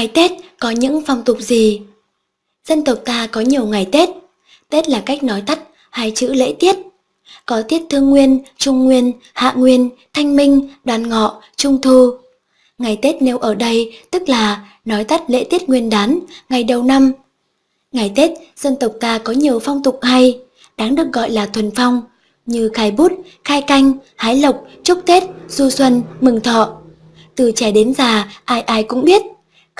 Ngày Tết có những phong tục gì? Dân tộc ta có nhiều ngày Tết. Tết là cách nói tắt hai chữ lễ tiết. Có tiết thương nguyên, trung nguyên, hạ nguyên, thanh minh, đoàn ngọ, trung thu. Ngày Tết nêu ở đây tức là nói tắt lễ tiết nguyên đán, ngày đầu năm. Ngày Tết, dân tộc ta có nhiều phong tục hay, đáng được gọi là thuần phong, như khai bút, khai canh, hái lộc, chúc Tết, du xuân, mừng thọ. Từ trẻ đến già, ai ai cũng biết.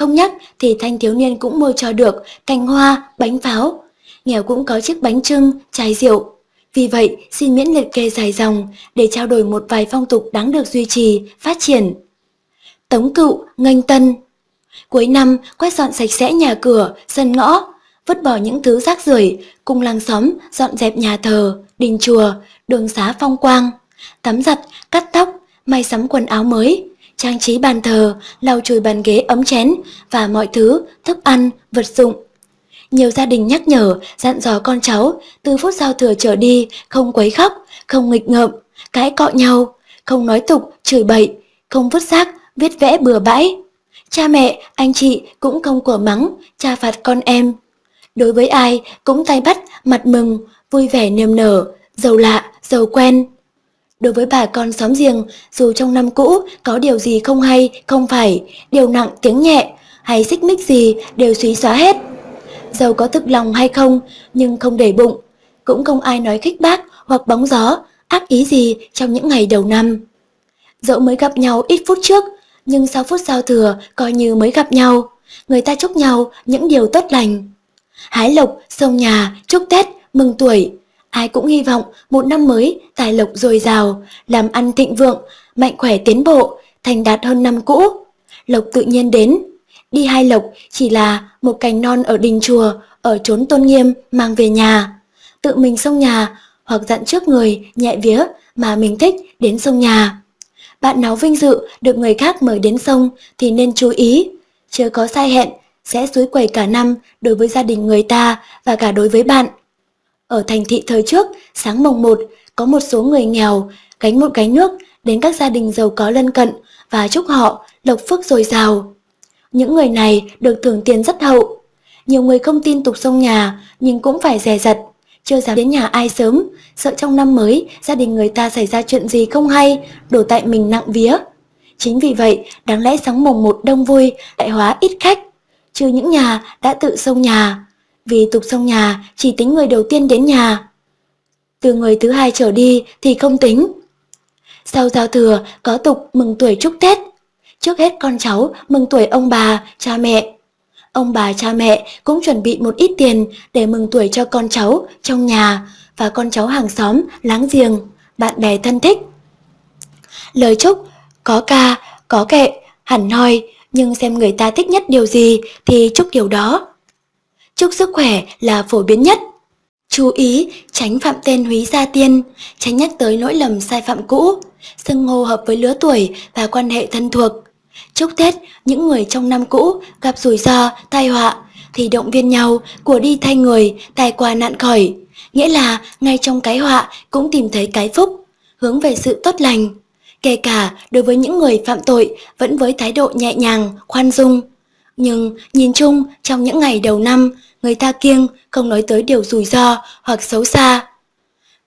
Không nhắc thì thanh thiếu niên cũng mua cho được cành hoa, bánh pháo. Nghèo cũng có chiếc bánh trưng, chai rượu. Vì vậy, xin miễn liệt kê dài dòng để trao đổi một vài phong tục đáng được duy trì, phát triển. Tống cựu, nghênh tân Cuối năm, quét dọn sạch sẽ nhà cửa, sân ngõ, vứt bỏ những thứ rác rưởi, cùng làng xóm dọn dẹp nhà thờ, đình chùa, đường xá phong quang, tắm giặt, cắt tóc, may sắm quần áo mới, trang trí bàn thờ, lau chùi bàn ghế ấm chén và mọi thứ, thức ăn, vật dụng. Nhiều gia đình nhắc nhở, dặn dò con cháu, từ phút giao thừa trở đi, không quấy khóc, không nghịch ngợm, cãi cọ nhau, không nói tục, chửi bậy, không vứt rác, viết vẽ bừa bãi. Cha mẹ, anh chị cũng không của mắng, cha phạt con em. Đối với ai cũng tay bắt, mặt mừng, vui vẻ niềm nở, giàu lạ, giàu quen. Đối với bà con xóm giềng, dù trong năm cũ có điều gì không hay, không phải, điều nặng tiếng nhẹ, hay xích mích gì đều suy xóa hết. Dầu có thực lòng hay không, nhưng không để bụng, cũng không ai nói khích bác hoặc bóng gió, ác ý gì trong những ngày đầu năm. Dẫu mới gặp nhau ít phút trước, nhưng sau phút giao thừa coi như mới gặp nhau, người ta chúc nhau những điều tốt lành. Hái lộc, sông nhà, chúc Tết, mừng tuổi, ai cũng hy vọng một năm mới tài lộc dồi dào, làm ăn thịnh vượng, mạnh khỏe tiến bộ, thành đạt hơn năm cũ. Lộc tự nhiên đến, đi hai lộc chỉ là một cành non ở đình chùa, ở chốn tôn nghiêm mang về nhà. Tự mình sông nhà hoặc dặn trước người nhẹ vía mà mình thích đến sông nhà. Bạn nào vinh dự được người khác mời đến sông thì nên chú ý, chưa có sai hẹn sẽ suối quẩy cả năm đối với gia đình người ta và cả đối với bạn. Ở thành thị thời trước, sáng mồng 1, có một số người nghèo gánh một gánh nước đến các gia đình giàu có lân cận và chúc họ lộc phước dồi dào. Những người này được thưởng tiền rất hậu. Nhiều người không tin tục sông nhà nhưng cũng phải dè dặt, chưa dám đến nhà ai sớm, sợ trong năm mới gia đình người ta xảy ra chuyện gì không hay, đổ tại mình nặng vía. Chính vì vậy, đáng lẽ sáng mồng một đông vui, đại hóa ít khách, trừ những nhà đã tự sông nhà, vì tục xong nhà chỉ tính người đầu tiên đến nhà. Từ người thứ hai trở đi thì không tính. Sau giao thừa có tục mừng tuổi chúc Tết. Trước hết con cháu mừng tuổi ông bà, cha mẹ. Ông bà cha mẹ cũng chuẩn bị một ít tiền để mừng tuổi cho con cháu trong nhà và con cháu hàng xóm, láng giềng, bạn bè thân thích. Lời chúc có ca, có kệ, hẳn hoi, nhưng xem người ta thích nhất điều gì thì chúc điều đó chúc sức khỏe là phổ biến nhất. Chú ý, tránh phạm tên húy gia tiên, tránh nhắc tới lỗi lầm sai phạm cũ, xưng hô hợp với lứa tuổi và quan hệ thân thuộc. Chúc Tết, những người trong năm cũ gặp rủi ro, tai họa, thì động viên nhau, của đi thay người, tài qua nạn khỏi. Nghĩa là, ngay trong cái họa cũng tìm thấy cái phúc, hướng về sự tốt lành. Kể cả đối với những người phạm tội vẫn với thái độ nhẹ nhàng, khoan dung. Nhưng nhìn chung, trong những ngày đầu năm, người ta kiêng không nói tới điều rủi ro hoặc xấu xa.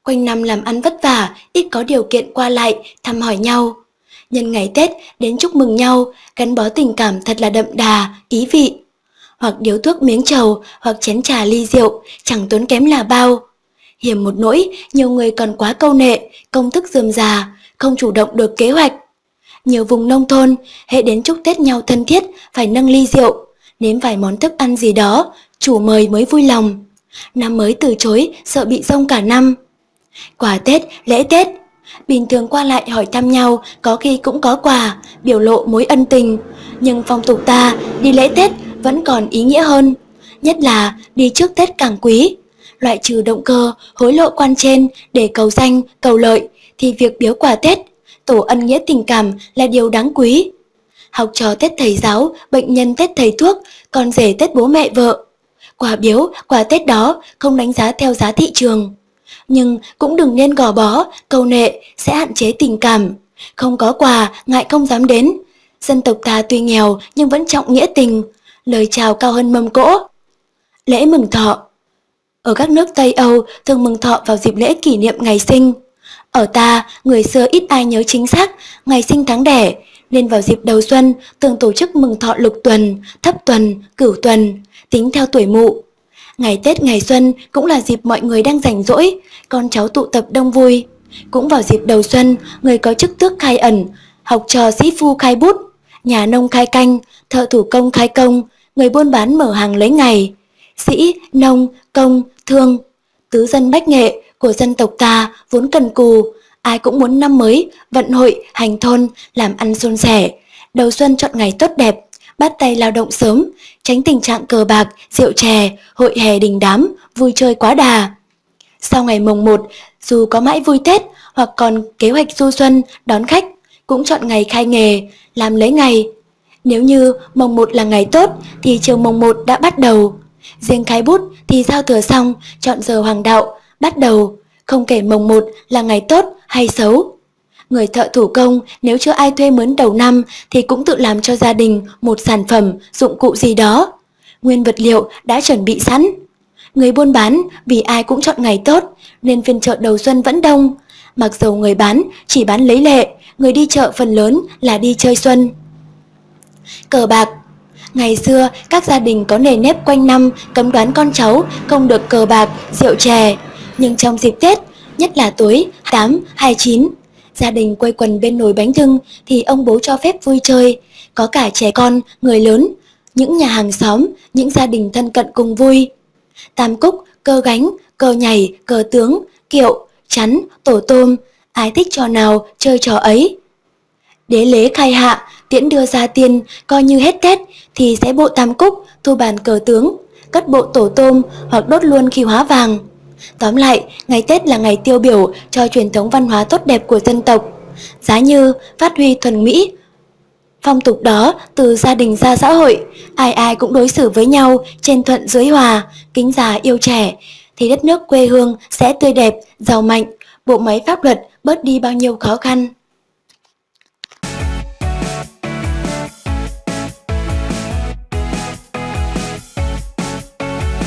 Quanh năm làm ăn vất vả, ít có điều kiện qua lại, thăm hỏi nhau. Nhân ngày Tết đến chúc mừng nhau, gắn bó tình cảm thật là đậm đà, ý vị. Hoặc điếu thuốc miếng trầu, hoặc chén trà ly rượu, chẳng tốn kém là bao. Hiểm một nỗi, nhiều người còn quá câu nệ, công thức dườm già, không chủ động được kế hoạch. Nhiều vùng nông thôn, hệ đến chúc Tết nhau thân thiết, phải nâng ly rượu, nếm vài món thức ăn gì đó, chủ mời mới vui lòng. Năm mới từ chối, sợ bị rông cả năm. Quà Tết, lễ Tết, bình thường qua lại hỏi thăm nhau, có khi cũng có quà, biểu lộ mối ân tình. Nhưng phong tục ta, đi lễ Tết vẫn còn ý nghĩa hơn. Nhất là đi trước Tết càng quý. Loại trừ động cơ, hối lộ quan trên để cầu danh, cầu lợi, thì việc biếu quà Tết, tổ ân nghĩa tình cảm là điều đáng quý. Học trò Tết thầy giáo, bệnh nhân Tết thầy thuốc, con rể Tết bố mẹ vợ, Quà biếu, quà Tết đó không đánh giá theo giá thị trường. Nhưng cũng đừng nên gò bó, câu nệ sẽ hạn chế tình cảm. Không có quà, ngại không dám đến. Dân tộc ta tuy nghèo nhưng vẫn trọng nghĩa tình. lời chào cao hơn mâm cỗ. Lễ mừng thọ Ở các nước Tây Âu thường mừng thọ vào dịp lễ kỷ niệm ngày sinh. Ở ta, người xưa ít ai nhớ chính xác ngày sinh tháng đẻ, nên vào dịp đầu xuân thường tổ chức mừng thọ lục tuần, thấp tuần, cửu tuần, tính theo tuổi mụ. Ngày Tết ngày xuân cũng là dịp mọi người đang rảnh rỗi, con cháu tụ tập đông vui. Cũng vào dịp đầu xuân, người có chức tước khai ẩn, học trò sĩ phu khai bút, nhà nông khai canh, thợ thủ công khai công, người buôn bán mở hàng lấy ngày. Sĩ, nông, công, thương, tứ dân bách nghệ của dân tộc ta vốn cần cù, ai cũng muốn năm mới, vận hội, hành thôn, làm ăn suôn sẻ. Đầu xuân chọn ngày tốt đẹp, bắt tay lao động sớm, tránh tình trạng cờ bạc, rượu chè, hội hè đình đám, vui chơi quá đà. Sau ngày mồng 1, dù có mãi vui Tết hoặc còn kế hoạch du xuân, đón khách, cũng chọn ngày khai nghề, làm lấy ngày. Nếu như mồng 1 là ngày tốt thì chiều mồng 1 đã bắt đầu. Riêng khai bút thì giao thừa xong, chọn giờ hoàng đạo, bắt đầu. Không kể mồng một là ngày tốt hay xấu. Người thợ thủ công nếu chưa ai thuê mướn đầu năm thì cũng tự làm cho gia đình một sản phẩm, dụng cụ gì đó. Nguyên vật liệu đã chuẩn bị sẵn. Người buôn bán vì ai cũng chọn ngày tốt nên phiên chợ đầu xuân vẫn đông. Mặc dù người bán chỉ bán lấy lệ, người đi chợ phần lớn là đi chơi xuân. Cờ bạc Ngày xưa, các gia đình có nề nếp quanh năm cấm đoán con cháu không được cờ bạc, rượu chè. Nhưng trong dịp Tết, nhất là tối 8, 29, gia đình quây quần bên nồi bánh trưng thì ông bố cho phép vui chơi, có cả trẻ con, người lớn, những nhà hàng xóm, những gia đình thân cận cùng vui. Tam cúc, cơ gánh, cờ nhảy, cờ tướng, kiệu, chắn, tổ tôm, ai thích trò nào chơi trò ấy. Đế lễ khai hạ, tiễn đưa ra tiên, coi như hết Tết thì sẽ bộ tam cúc, thu bàn cờ tướng, cất bộ tổ tôm hoặc đốt luôn khi hóa vàng. Tóm lại, ngày Tết là ngày tiêu biểu cho truyền thống văn hóa tốt đẹp của dân tộc. Giá như phát huy thuần mỹ, phong tục đó từ gia đình ra xã hội, ai ai cũng đối xử với nhau trên thuận dưới hòa, kính già yêu trẻ, thì đất nước quê hương sẽ tươi đẹp, giàu mạnh, bộ máy pháp luật bớt đi bao nhiêu khó khăn.